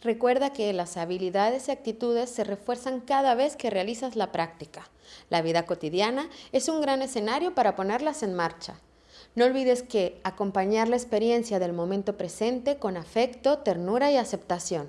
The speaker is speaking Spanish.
Recuerda que las habilidades y actitudes se refuerzan cada vez que realizas la práctica. La vida cotidiana es un gran escenario para ponerlas en marcha. No olvides que acompañar la experiencia del momento presente con afecto, ternura y aceptación.